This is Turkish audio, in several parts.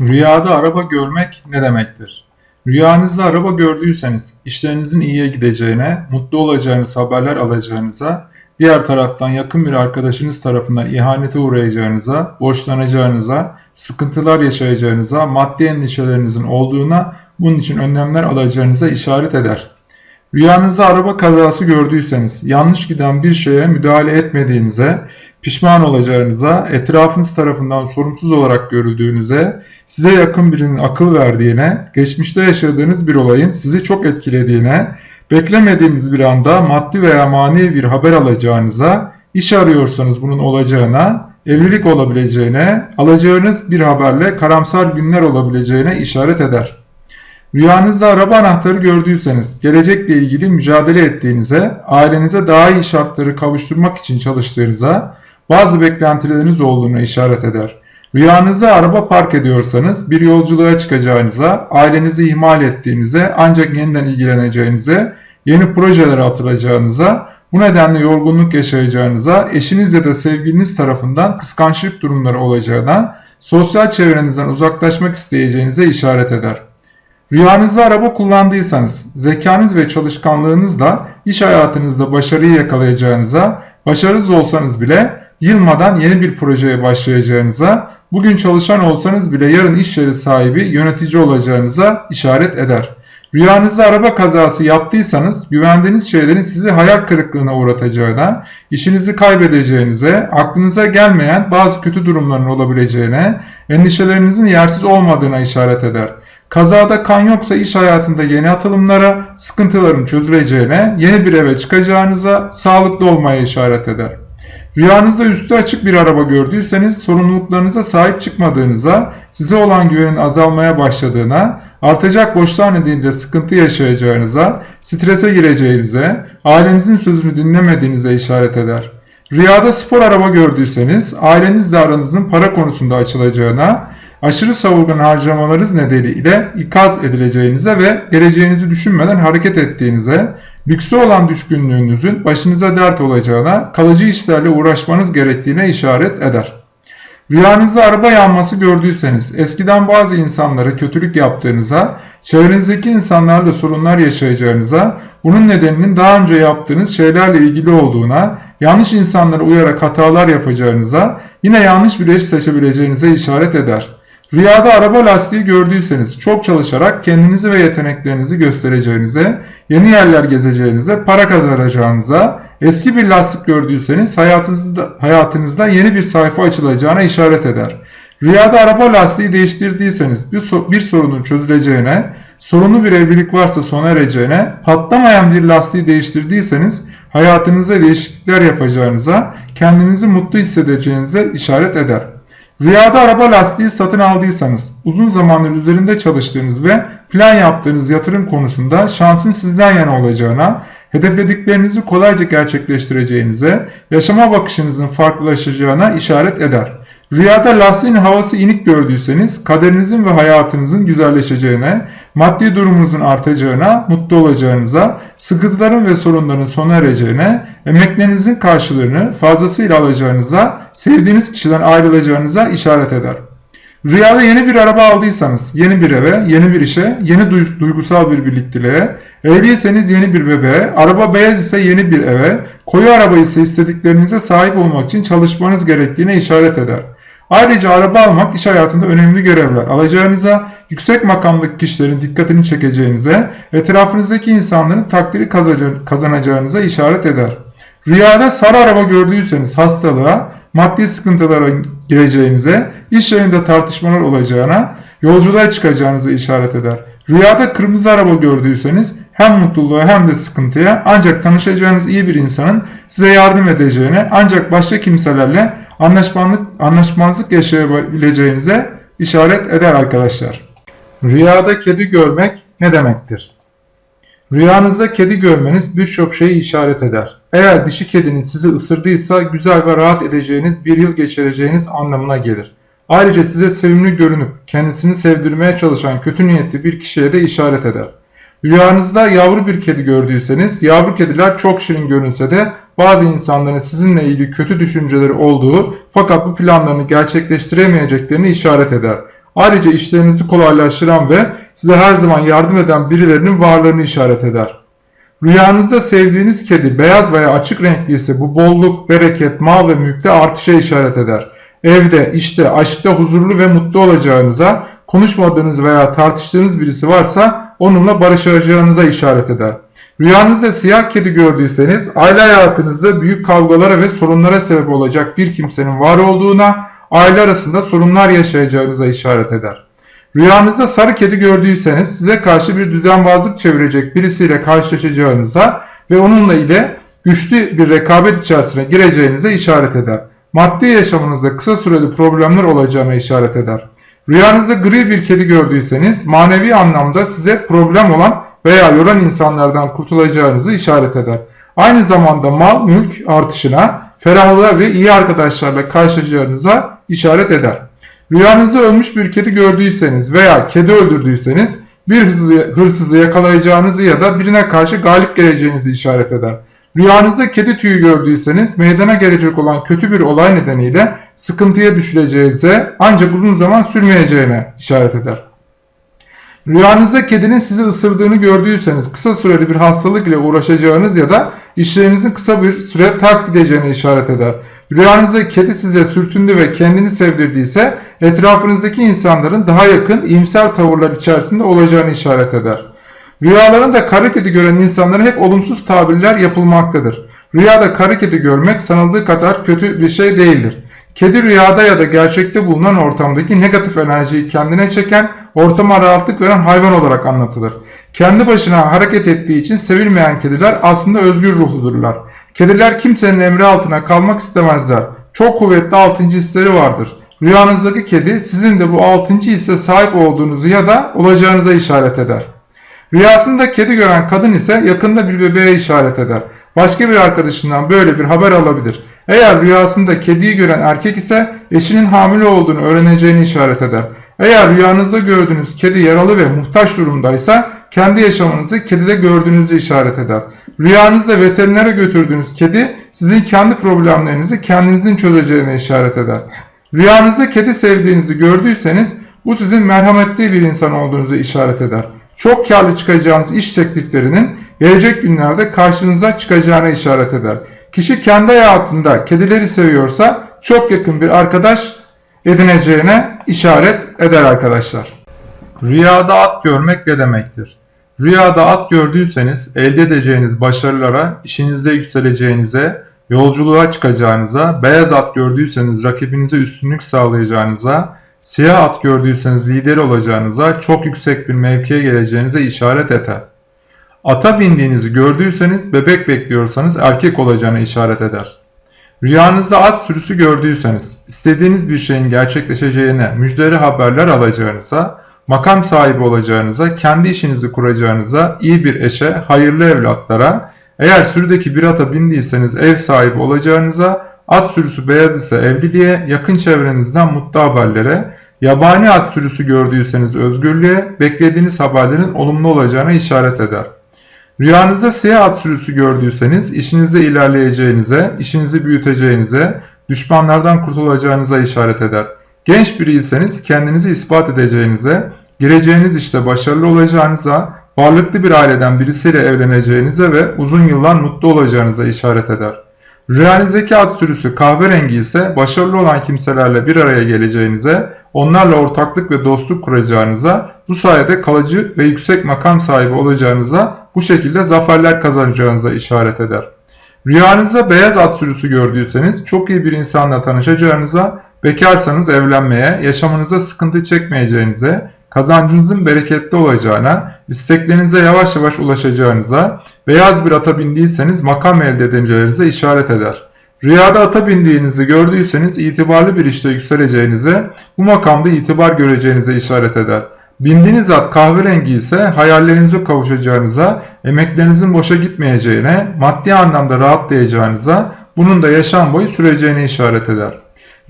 Rüyada araba görmek ne demektir? Rüyanızda araba gördüyseniz işlerinizin iyiye gideceğine, mutlu olacağınız haberler alacağınıza, diğer taraftan yakın bir arkadaşınız tarafından ihanete uğrayacağınıza, borçlanacağınıza, sıkıntılar yaşayacağınıza, maddi endişelerinizin olduğuna, bunun için önlemler alacağınıza işaret eder. Rüyanızda araba kazası gördüyseniz, yanlış giden bir şeye müdahale etmediğinize, pişman olacağınıza, etrafınız tarafından sorumsuz olarak görüldüğünüze, size yakın birinin akıl verdiğine, geçmişte yaşadığınız bir olayın sizi çok etkilediğine, beklemediğiniz bir anda maddi veya manevi bir haber alacağınıza, iş arıyorsanız bunun olacağına, evlilik olabileceğine, alacağınız bir haberle karamsar günler olabileceğine işaret eder. Rüyanızda araba anahtarı gördüyseniz, gelecekle ilgili mücadele ettiğinize, ailenize daha iyi şartları kavuşturmak için çalıştığınıza, bazı beklentileriniz olduğuna işaret eder. Rüyanızda araba park ediyorsanız bir yolculuğa çıkacağınıza, ailenizi ihmal ettiğinize ancak yeniden ilgileneceğinize, yeni projelere atılacağınıza, bu nedenle yorgunluk yaşayacağınıza, eşiniz ya da sevgiliniz tarafından kıskançlık durumları olacağına, sosyal çevrenizden uzaklaşmak isteyeceğinize işaret eder. Rüyanızda araba kullandıysanız, zekanız ve çalışkanlığınızla iş hayatınızda başarıyı yakalayacağınıza, başarısız olsanız bile yılmadan yeni bir projeye başlayacağınıza, bugün çalışan olsanız bile yarın iş yeri sahibi, yönetici olacağınıza işaret eder. Rüyanızda araba kazası yaptıysanız güvendiğiniz şeylerin sizi hayal kırıklığına uğratacağına, işinizi kaybedeceğinize, aklınıza gelmeyen bazı kötü durumların olabileceğine, endişelerinizin yersiz olmadığına işaret eder. Kazada kan yoksa iş hayatında yeni atılımlara, sıkıntıların çözüleceğine, yeni bir eve çıkacağınıza, sağlıklı olmaya işaret eder. Rüyanızda üstü açık bir araba gördüyseniz sorumluluklarınıza sahip çıkmadığınıza, size olan güvenin azalmaya başladığına, artacak borçlar nedeniyle sıkıntı yaşayacağınıza, strese gireceğinize, ailenizin sözünü dinlemediğinize işaret eder. Rüyada spor araba gördüyseniz ailenizle aranızın para konusunda açılacağına, aşırı savurgan harcamalarınız nedeniyle ikaz edileceğinize ve geleceğinizi düşünmeden hareket ettiğinize, lükse olan düşkünlüğünüzün başınıza dert olacağına, kalıcı işlerle uğraşmanız gerektiğine işaret eder. Rüyanızda araba yanması gördüyseniz, eskiden bazı insanlara kötülük yaptığınıza, çevrenizdeki insanlarla sorunlar yaşayacağınıza, bunun nedeninin daha önce yaptığınız şeylerle ilgili olduğuna, yanlış insanlara uyarak hatalar yapacağınıza, yine yanlış bir eş seçebileceğinize işaret eder. Rüyada araba lastiği gördüyseniz çok çalışarak kendinizi ve yeteneklerinizi göstereceğinize, yeni yerler gezeceğinize, para kazanacağınıza, eski bir lastik gördüyseniz hayatınızda, hayatınızda yeni bir sayfa açılacağına işaret eder. Rüyada araba lastiği değiştirdiyseniz bir, so bir sorunun çözüleceğine, sorunlu bir evlilik varsa sona ereceğine, patlamayan bir lastiği değiştirdiyseniz hayatınızda değişiklikler yapacağınıza, kendinizi mutlu hissedeceğinize işaret eder. Rüyada araba lastiği satın aldıysanız, uzun zamandır üzerinde çalıştığınız ve plan yaptığınız yatırım konusunda şansın sizden yana olacağına, hedeflediklerinizi kolayca gerçekleştireceğinize, yaşama bakışınızın farklılaşacağına işaret eder. Rüyada lastiğin havası inik gördüyseniz kaderinizin ve hayatınızın güzelleşeceğine, maddi durumunuzun artacağına, mutlu olacağınıza, sıkıntıların ve sorunların sona ereceğine, emeklerinizin karşılığını fazlasıyla alacağınıza, sevdiğiniz kişiden ayrılacağınıza işaret eder. Rüyada yeni bir araba aldıysanız, yeni bir eve, yeni bir işe, yeni duygusal bir birlikteliğe, evliyseniz yeni bir bebeğe, araba beyaz ise yeni bir eve, koyu araba ise istediklerinize sahip olmak için çalışmanız gerektiğine işaret eder. Ayrıca araba almak iş hayatında önemli görevler alacağınıza, yüksek makamdaki kişilerin dikkatini çekeceğinize, etrafınızdaki insanların takdiri kazanacağınıza işaret eder. Rüyada sarı araba gördüyseniz hastalığa, maddi sıkıntılara gireceğinize, iş yerinde tartışmalar olacağına, yolculuğa çıkacağınıza işaret eder. Rüyada kırmızı araba gördüyseniz hem mutluluğa hem de sıkıntıya ancak tanışacağınız iyi bir insanın size yardım edeceğine ancak başka kimselerle anlaşmazlık, anlaşmazlık yaşayabileceğinize işaret eder arkadaşlar. Rüyada kedi görmek ne demektir? Rüyanızda kedi görmeniz birçok şeyi işaret eder. Eğer dişi kedinin sizi ısırdıysa güzel ve rahat edeceğiniz bir yıl geçireceğiniz anlamına gelir. Ayrıca size sevimli görünüp kendisini sevdirmeye çalışan kötü niyetli bir kişiye de işaret eder. Rüyanızda yavru bir kedi gördüyseniz, yavru kediler çok şirin görünse de bazı insanların sizinle ilgili kötü düşünceleri olduğu fakat bu planlarını gerçekleştiremeyeceklerini işaret eder. Ayrıca işlerinizi kolaylaştıran ve size her zaman yardım eden birilerinin varlığını işaret eder. Rüyanızda sevdiğiniz kedi beyaz veya açık renkli ise bu bolluk, bereket, mal ve mülkte artışa işaret eder. Evde, işte, aşkta huzurlu ve mutlu olacağınıza, konuşmadığınız veya tartıştığınız birisi varsa onunla barışacağınıza işaret eder. Rüyanızda siyah kedi gördüyseniz aile hayatınızda büyük kavgalara ve sorunlara sebep olacak bir kimsenin var olduğuna, aile arasında sorunlar yaşayacağınıza işaret eder. Rüyanızda sarı kedi gördüyseniz size karşı bir düzenbazlık çevirecek birisiyle karşılaşacağınıza ve onunla ile güçlü bir rekabet içerisine gireceğinize işaret eder. Maddi yaşamınızda kısa süreli problemler olacağına işaret eder. Rüyanızda gri bir kedi gördüyseniz manevi anlamda size problem olan veya yoran insanlardan kurtulacağınızı işaret eder. Aynı zamanda mal mülk artışına, ferahlığa ve iyi arkadaşlarla karşılaşacağınıza işaret eder. Rüyanızda ölmüş bir kedi gördüyseniz veya kedi öldürdüyseniz bir hırsızı, hırsızı yakalayacağınızı ya da birine karşı galip geleceğinizi işaret eder. Rüyanızda kedi tüyü gördüyseniz meydana gelecek olan kötü bir olay nedeniyle sıkıntıya düşüleceğinize ancak uzun zaman sürmeyeceğine işaret eder. Rüyanızda kedinin sizi ısırdığını gördüyseniz kısa süreli bir hastalık ile uğraşacağınız ya da işlerinizin kısa bir süre ters gideceğine işaret eder. Rüyanızda kedi size sürtündü ve kendini sevdirdiyse etrafınızdaki insanların daha yakın iyimser tavırlar içerisinde olacağını işaret eder. Rüyalarında kara kedi gören insanlara hep olumsuz tabirler yapılmaktadır. Rüyada kara kedi görmek sanıldığı kadar kötü bir şey değildir. Kedi rüyada ya da gerçekte bulunan ortamdaki negatif enerjiyi kendine çeken, ortama rahatlık veren hayvan olarak anlatılır. Kendi başına hareket ettiği için sevilmeyen kediler aslında özgür ruhludurlar. Kediler kimsenin emri altına kalmak istemezler. Çok kuvvetli altıncı hisleri vardır. Rüyanızdaki kedi sizin de bu altıncı hisse sahip olduğunuzu ya da olacağınıza işaret eder. Rüyasında kedi gören kadın ise yakında bir bebeğe işaret eder. Başka bir arkadaşından böyle bir haber alabilir. Eğer rüyasında kediyi gören erkek ise eşinin hamile olduğunu öğreneceğini işaret eder. Eğer rüyanızda gördüğünüz kedi yaralı ve muhtaç durumdaysa kendi yaşamınızı kedide gördüğünüzü işaret eder. Rüyanızda veterinere götürdüğünüz kedi sizin kendi problemlerinizi kendinizin çözeceğine işaret eder. Rüyanızda kedi sevdiğinizi gördüyseniz bu sizin merhametli bir insan olduğunuzu işaret eder. Çok karlı çıkacağınız iş tekliflerinin gelecek günlerde karşınıza çıkacağına işaret eder. Kişi kendi hayatında kedileri seviyorsa çok yakın bir arkadaş edineceğine işaret eder arkadaşlar. Rüyada at görmek ne demektir? Rüyada at gördüyseniz elde edeceğiniz başarılara, işinizde yükseleceğinize, yolculuğa çıkacağınıza, beyaz at gördüyseniz rakibinize üstünlük sağlayacağınıza, siyah at gördüyseniz lider olacağınıza, çok yüksek bir mevkiye geleceğinize işaret eder. Ata bindiğinizi gördüyseniz, bebek bekliyorsanız erkek olacağına işaret eder. Rüyanızda at sürüsü gördüyseniz, istediğiniz bir şeyin gerçekleşeceğine müjdeli haberler alacağınıza, makam sahibi olacağınıza, kendi işinizi kuracağınıza, iyi bir eşe, hayırlı evlatlara, eğer sürüdeki bir ata bindiyseniz ev sahibi olacağınıza, at sürüsü beyaz ise evliliğe, yakın çevrenizden mutlu haberlere, yabani at sürüsü gördüyseniz özgürlüğe, beklediğiniz haberlerin olumlu olacağına işaret eder. Rüyanızda siyah at sürüsü gördüyseniz işinizde ilerleyeceğinize, işinizi büyüteceğinize, düşmanlardan kurtulacağınıza işaret eder. Genç biriyseniz kendinizi ispat edeceğinize, gireceğiniz işte başarılı olacağınıza, varlıklı bir aileden birisiyle evleneceğinize ve uzun yıllar mutlu olacağınıza işaret eder. Rüyanızdaki at sürüsü kahverengi ise başarılı olan kimselerle bir araya geleceğinize, onlarla ortaklık ve dostluk kuracağınıza, bu sayede kalıcı ve yüksek makam sahibi olacağınıza, bu şekilde zaferler kazanacağınıza işaret eder. Rüyanızda beyaz at sürüsü gördüyseniz çok iyi bir insanla tanışacağınıza, bekarsanız evlenmeye, yaşamınıza sıkıntı çekmeyeceğinize, kazancınızın bereketli olacağına, isteklerinize yavaş yavaş ulaşacağınıza, beyaz bir ata bindiyseniz makam elde edeceğinize işaret eder. Rüyada ata bindiğinizi gördüyseniz itibarlı bir işte yükseleceğinize, bu makamda itibar göreceğinize işaret eder. Bindiğiniz at kahverengi ise hayallerinize kavuşacağınıza, emeklerinizin boşa gitmeyeceğine, maddi anlamda rahatlayacağınıza, bunun da yaşam boyu süreceğine işaret eder.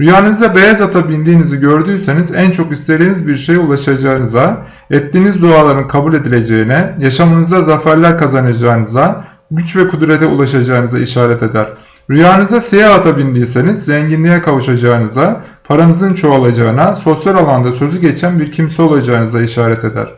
Rüyanızda beyaz ata bindiğinizi gördüyseniz en çok istediğiniz bir şeye ulaşacağınıza, ettiğiniz duaların kabul edileceğine, yaşamınızda zaferler kazanacağınıza, güç ve kudrete ulaşacağınıza işaret eder. Rüyanıza siyah ata bindiyseniz zenginliğe kavuşacağınıza, paranızın çoğalacağına, sosyal alanda sözü geçen bir kimse olacağınıza işaret eder.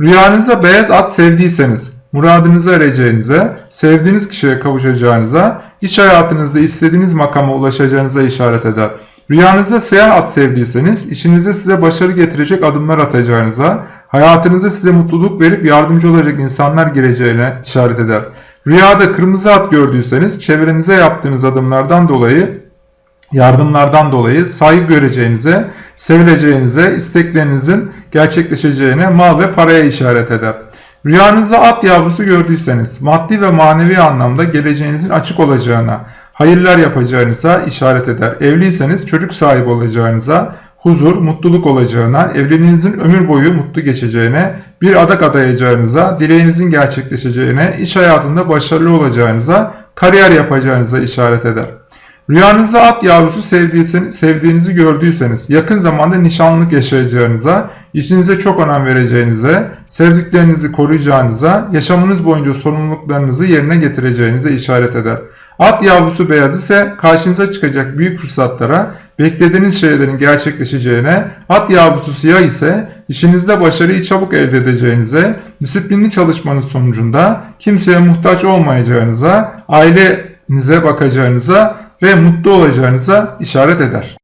Rüyanızda beyaz at sevdiyseniz, muradınıza ereceğinize, sevdiğiniz kişiye kavuşacağınıza, iş hayatınızda istediğiniz makama ulaşacağınıza işaret eder. Rüyanızda siyah at sevdiyseniz, işinizde size başarı getirecek adımlar atacağınıza, hayatınızda size mutluluk verip yardımcı olacak insanlar gireceğine işaret eder. Rüyada kırmızı at gördüyseniz, çevrenize yaptığınız adımlardan dolayı yardımlardan dolayı saygı göreceğinize, sevileceğinize, isteklerinizin gerçekleşeceğine, mal ve paraya işaret eder. Rüyanızda at yavrusu gördüyseniz, maddi ve manevi anlamda geleceğinizin açık olacağına, hayırlar yapacağınıza işaret eder. Evliyseniz çocuk sahibi olacağınıza, huzur, mutluluk olacağına, evliliğinizin ömür boyu mutlu geçeceğine, bir adak adayacağınıza, dileğinizin gerçekleşeceğine, iş hayatında başarılı olacağınıza, kariyer yapacağınıza işaret eder. Rüyanızda at yavrusu sevdiğinizi gördüyseniz, yakın zamanda nişanlılık yaşayacağınıza, işinize çok önem vereceğinize, sevdiklerinizi koruyacağınıza, yaşamınız boyunca sorumluluklarınızı yerine getireceğinize işaret eder. At yavrusu beyaz ise karşınıza çıkacak büyük fırsatlara, beklediğiniz şeylerin gerçekleşeceğine, at yavrusu siyah ise işinizde başarıyı çabuk elde edeceğinize, disiplinli çalışmanız sonucunda kimseye muhtaç olmayacağınıza, ailenize bakacağınıza ve mutlu olacağınıza işaret eder.